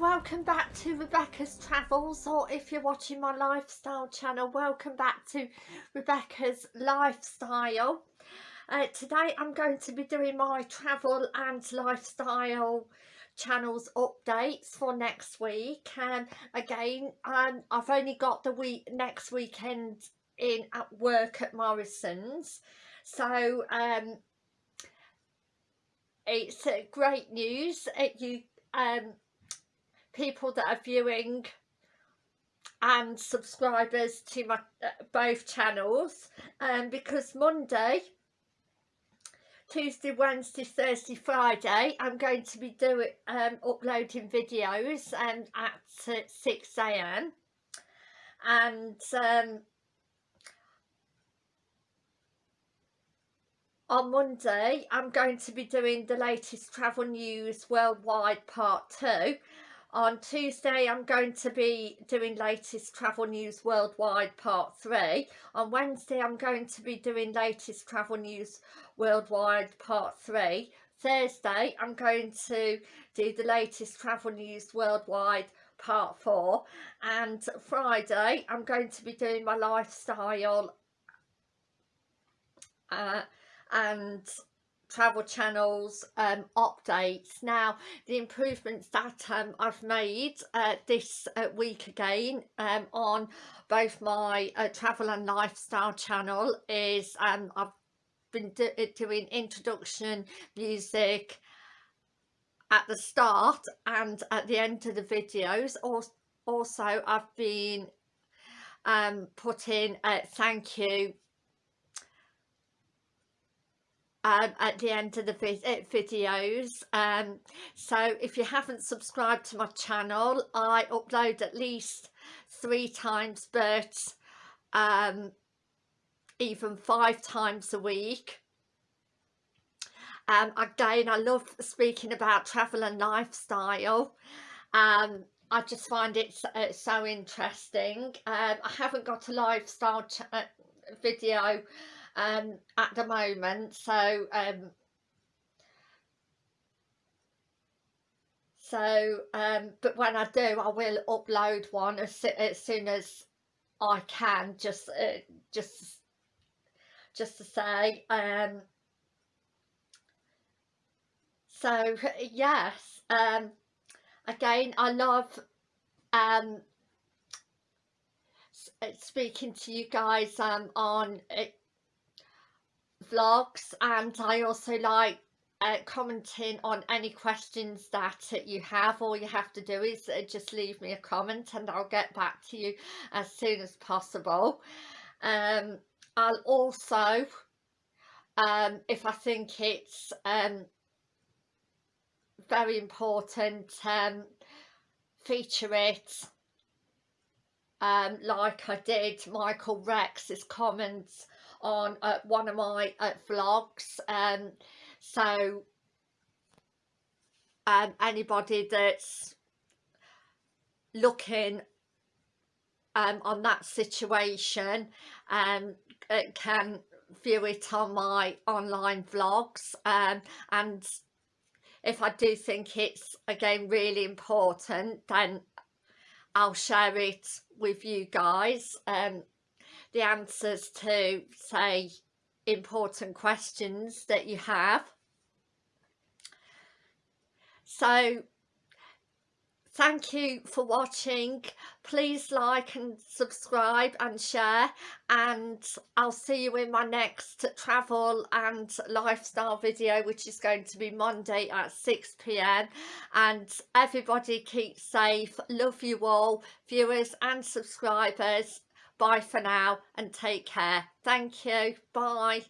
welcome back to Rebecca's Travels or if you're watching my lifestyle channel welcome back to Rebecca's Lifestyle. Uh, today I'm going to be doing my travel and lifestyle channels updates for next week. And again um, I've only got the week next weekend in at work at Morrison's. So um, it's uh, great news. Uh, you um, people that are viewing and subscribers to my uh, both channels um, because Monday Tuesday, Wednesday, Thursday, Friday I'm going to be doing um, uploading videos um, at uh, 6am and um, on Monday I'm going to be doing the latest travel news worldwide part 2 on Tuesday I'm going to be doing latest travel news worldwide part 3 on Wednesday I'm going to be doing latest travel news worldwide part 3 Thursday I'm going to do the latest travel news worldwide part 4 and Friday I'm going to be doing my lifestyle uh, and travel channels um, updates. Now the improvements that um, I've made uh, this uh, week again um, on both my uh, travel and lifestyle channel is um, I've been do uh, doing introduction music at the start and at the end of the videos. Also I've been um, putting thank you um, at the end of the uh, videos. Um, so if you haven't subscribed to my channel I upload at least three times but um, even five times a week. Um, again I love speaking about travel and lifestyle. Um, I just find it uh, so interesting. Um, I haven't got a lifestyle uh, video um, at the moment. So um, so um, but when I do I will upload one as, as soon as I can just uh, just just to say um, so yes um, again I love um, speaking to you guys um, on uh, vlogs and I also like uh, commenting on any questions that uh, you have. All you have to do is uh, just leave me a comment and I'll get back to you as soon as possible. Um, I'll also um, if I think it's um, very important um, feature it. Um, like I did Michael Rex's comments on uh, one of my uh, vlogs um, so um, anybody that's looking um, on that situation um, uh, can view it on my online vlogs um, and if I do think it's again really important then I'll share it with you guys um, the answers to say important questions that you have. So thank you for watching. Please like and subscribe and share and I'll see you in my next travel and lifestyle video which is going to be Monday at 6pm and everybody keep safe. Love you all viewers and subscribers bye for now and take care. Thank you. Bye